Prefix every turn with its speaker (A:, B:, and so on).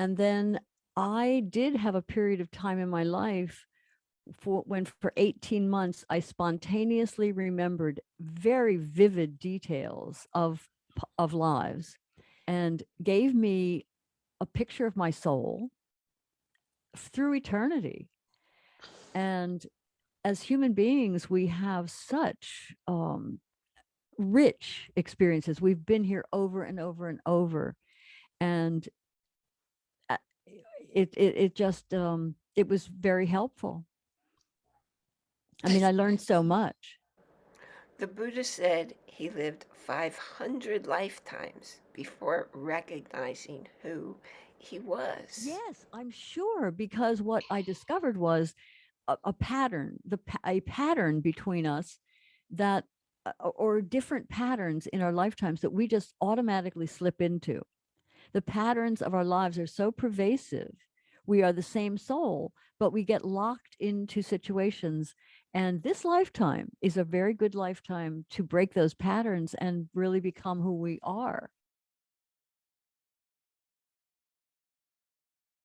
A: And then I did have a period of time in my life for when for 18 months I spontaneously remembered very vivid details of of lives and gave me a picture of my soul through eternity. And as human beings, we have such um, rich experiences. We've been here over and over and over, and it it it just um, it was very helpful. I mean, I learned so much.
B: The Buddha said he lived 500 lifetimes before recognizing who he was.
A: Yes, I'm sure because what I discovered was a, a pattern, the a pattern between us that uh, or different patterns in our lifetimes that we just automatically slip into. The patterns of our lives are so pervasive. We are the same soul, but we get locked into situations and this lifetime is a very good lifetime to break those patterns and really become who we are.